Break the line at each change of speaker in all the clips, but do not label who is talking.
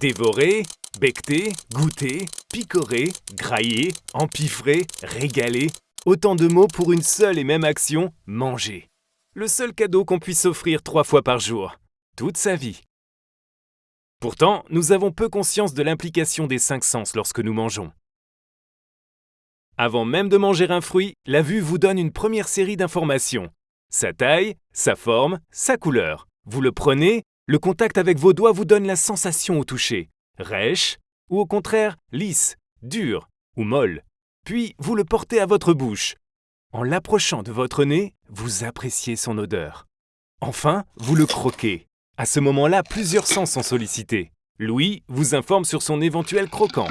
Dévorer, becter, goûter, picorer, grailler, empiffrer, régaler. Autant de mots pour une seule et même action, manger. Le seul cadeau qu'on puisse offrir trois fois par jour, toute sa vie. Pourtant, nous avons peu conscience de l'implication des cinq sens lorsque nous mangeons. Avant même de manger un fruit, la vue vous donne une première série d'informations. Sa taille, sa forme, sa couleur. Vous le prenez, le contact avec vos doigts vous donne la sensation au toucher, rêche ou au contraire lisse, dure ou molle. Puis vous le portez à votre bouche. En l'approchant de votre nez, vous appréciez son odeur. Enfin, vous le croquez. À ce moment-là, plusieurs sens sont sollicités. Louis vous informe sur son éventuel croquant.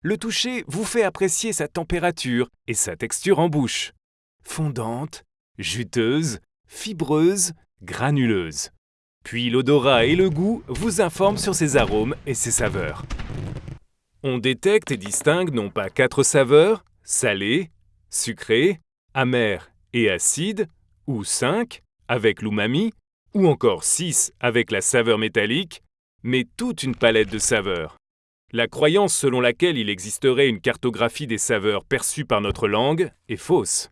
Le toucher vous fait apprécier sa température et sa texture en bouche. Fondante, juteuse, fibreuse, granuleuse. Puis l'odorat et le goût vous informent sur ses arômes et ses saveurs. On détecte et distingue non pas quatre saveurs, salé, sucré, amer et acide, ou cinq, avec l'umami, ou encore six avec la saveur métallique, mais toute une palette de saveurs. La croyance selon laquelle il existerait une cartographie des saveurs perçues par notre langue est fausse.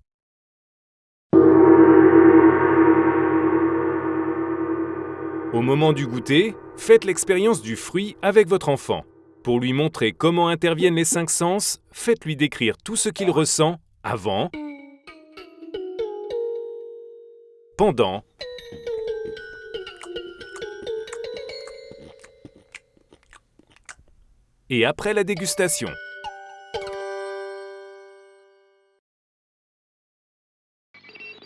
Au moment du goûter, faites l'expérience du fruit avec votre enfant. Pour lui montrer comment interviennent les cinq sens, faites-lui décrire tout ce qu'il ressent avant, pendant et après la dégustation.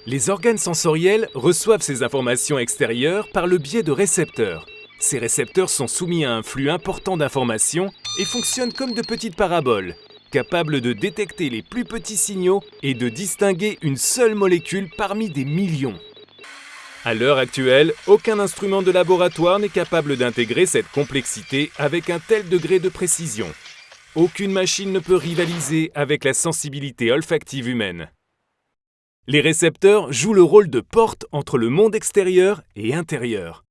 Les organes sensoriels reçoivent ces informations extérieures par le biais de récepteurs. Ces récepteurs sont soumis à un flux important d'informations et fonctionnent comme de petites paraboles, capables de détecter les plus petits signaux et de distinguer une seule molécule parmi des millions. À l'heure actuelle, aucun instrument de laboratoire n'est capable d'intégrer cette complexité avec un tel degré de précision. Aucune machine ne peut rivaliser avec la sensibilité olfactive humaine. Les récepteurs jouent le rôle de porte entre le monde extérieur et intérieur.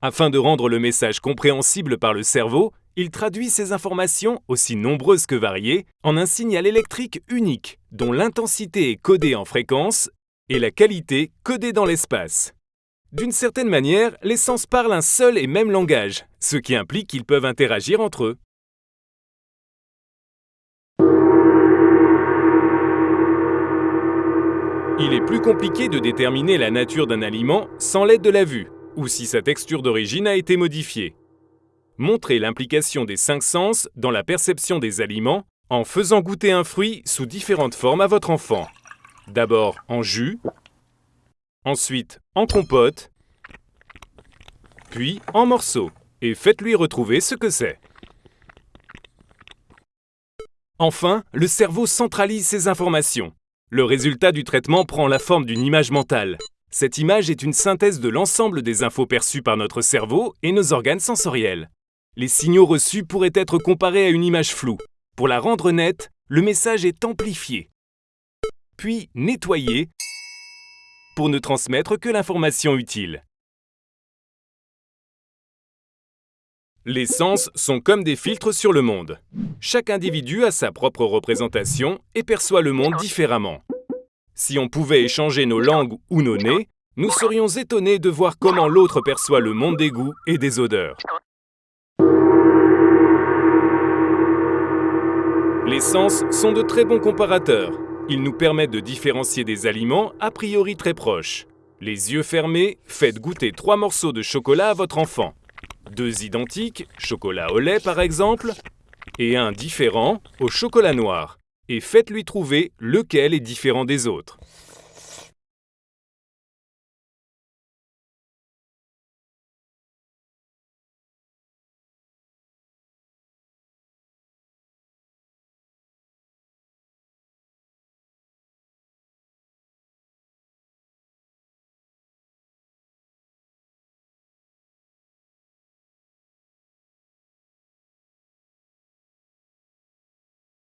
Afin de rendre le message compréhensible par le cerveau, il traduit ces informations, aussi nombreuses que variées, en un signal électrique unique, dont l'intensité est codée en fréquence et la qualité codée dans l'espace. D'une certaine manière, les sens parlent un seul et même langage, ce qui implique qu'ils peuvent interagir entre eux. Il est plus compliqué de déterminer la nature d'un aliment sans l'aide de la vue, ou si sa texture d'origine a été modifiée. Montrez l'implication des cinq sens dans la perception des aliments en faisant goûter un fruit sous différentes formes à votre enfant. D'abord en jus, ensuite en compote, puis en morceaux, et faites-lui retrouver ce que c'est. Enfin, le cerveau centralise ces informations. Le résultat du traitement prend la forme d'une image mentale. Cette image est une synthèse de l'ensemble des infos perçues par notre cerveau et nos organes sensoriels. Les signaux reçus pourraient être comparés à une image floue. Pour la rendre nette, le message est amplifié, puis nettoyé pour ne transmettre que l'information utile. Les sens sont comme des filtres sur le monde. Chaque individu a sa propre représentation et perçoit le monde différemment. Si on pouvait échanger nos langues ou nos nez, nous serions étonnés de voir comment l'autre perçoit le monde des goûts et des odeurs. Les sens sont de très bons comparateurs. Ils nous permettent de différencier des aliments a priori très proches. Les yeux fermés, faites goûter trois morceaux de chocolat à votre enfant. Deux identiques, chocolat au lait par exemple, et un différent au chocolat noir. Et faites-lui trouver lequel est différent des autres.